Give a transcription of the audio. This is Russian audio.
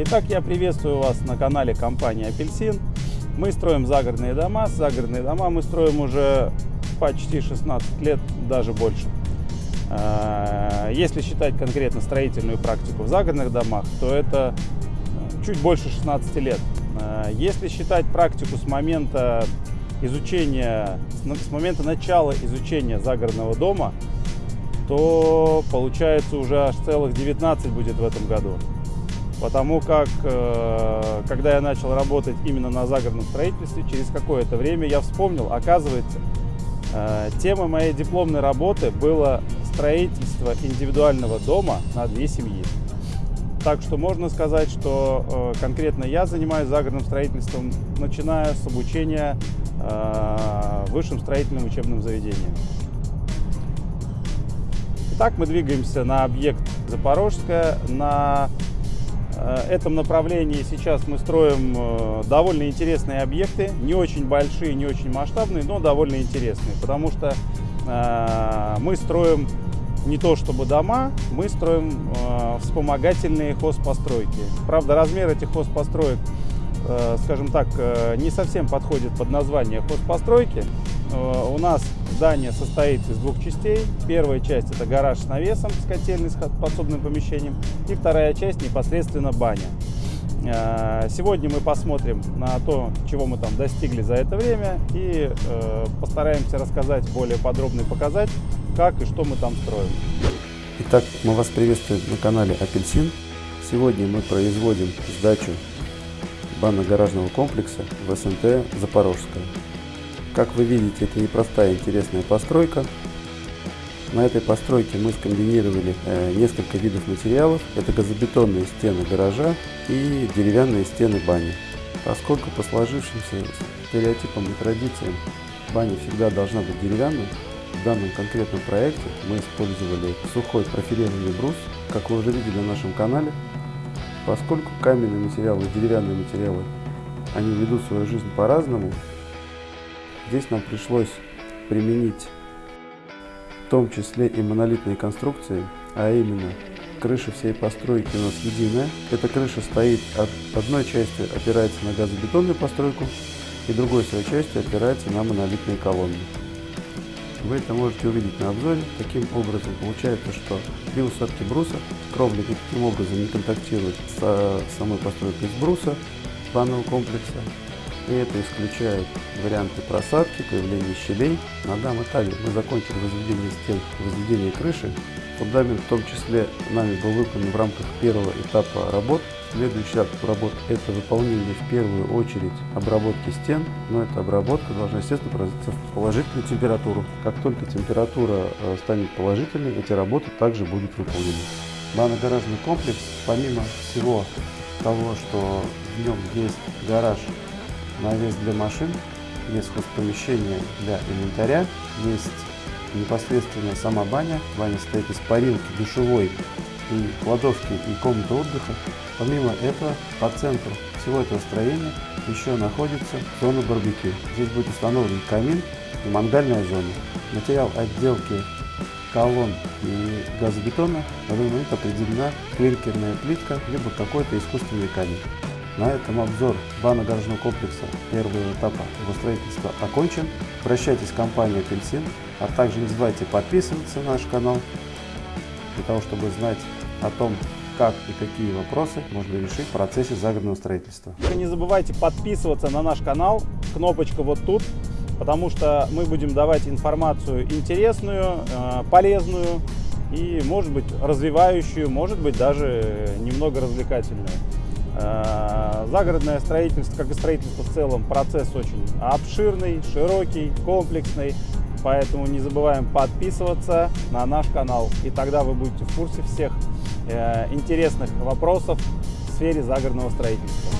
Итак, я приветствую вас на канале компании «Апельсин». Мы строим загородные дома. Загородные дома мы строим уже почти 16 лет, даже больше. А, если считать конкретно строительную практику в загородных домах, то это чуть больше 16 лет. А, если считать практику с момента изучения, с момента начала изучения загородного дома, то получается уже аж целых 19 будет в этом году. Потому как, э, когда я начал работать именно на загородном строительстве, через какое-то время я вспомнил, оказывается, э, темой моей дипломной работы было строительство индивидуального дома на две семьи. Так что можно сказать, что э, конкретно я занимаюсь загородным строительством, начиная с обучения в высшем строительном учебном заведении. Итак, мы двигаемся на объект Запорожская, на Э, этом направлении сейчас мы строим э, довольно интересные объекты, не очень большие, не очень масштабные, но довольно интересные, потому что э, мы строим не то чтобы дома, мы строим вспомогательные хозпостройки. Правда, размер этих хозпостроек, скажем так, не совсем подходит под название хозпостройки. У нас здание состоит из двух частей. Первая часть это гараж с навесом, с котельной, с подсобным помещением. И вторая часть непосредственно баня. Э, сегодня мы посмотрим на то, чего мы там достигли за это время и э, постараемся рассказать более подробно и показать, как и что мы там строим. Итак, мы вас приветствуем на канале Апельсин. Сегодня мы производим сдачу банно-гаражного комплекса в СНТ Запорожская. Как вы видите, это непростая интересная постройка. На этой постройке мы скомбинировали э, несколько видов материалов. Это газобетонные стены гаража и деревянные стены бани. Поскольку по сложившимся стереотипам и традициям баня всегда должна быть деревянной, в данном конкретном проекте мы использовали сухой профилированный брус, как вы уже видели на нашем канале. Поскольку каменные материалы и деревянные материалы, они ведут свою жизнь по-разному, Здесь нам пришлось применить в том числе и монолитные конструкции, а именно крыша всей постройки у нас единая. Эта крыша стоит от одной части опирается на газобетонную постройку и другой своей частью опирается на монолитные колонны. Вы это можете увидеть на обзоре. Таким образом получается, что при усадке бруса кровля никаким образом не контактирует с самой постройкой из бруса данного комплекса и это исключает варианты просадки, появления щелей. На данном этапе мы закончили возведение стен, возведение крыши. Фундамент в том числе нами был выполнен в рамках первого этапа работ. Следующий этап работ – это выполнение в первую очередь обработки стен, но эта обработка должна, естественно, производиться в положительную температуру. Как только температура э, станет положительной, эти работы также будут выполнены. Банно-гаражный комплекс, помимо всего того, что в нем есть гараж навес для машин, есть хозпомещение для инвентаря, есть непосредственно сама баня. Баня состоит из парилки, душевой и кладовки и комнаты отдыха. Помимо этого, по центру всего этого строения еще находится зона барбекю. Здесь будет установлен камин и мангальная зона. Материал отделки колонн и газобетона момент определена клинкерная плитка, либо какой-то искусственный камень. На этом обзор банно-гаражного комплекса первого этапа его строительства окончен. Обращайтесь в компанию «Апельсин», а также не забывайте подписываться на наш канал, для того, чтобы знать о том, как и какие вопросы можно решить в процессе загородного строительства. Не забывайте подписываться на наш канал, кнопочка вот тут, потому что мы будем давать информацию интересную, э, полезную и, может быть, развивающую, может быть, даже немного развлекательную. Э, загородное строительство, как и строительство в целом, процесс очень обширный, широкий, комплексный. Поэтому не забываем подписываться на наш канал. И тогда вы будете в курсе всех э, интересных вопросов в сфере загородного строительства.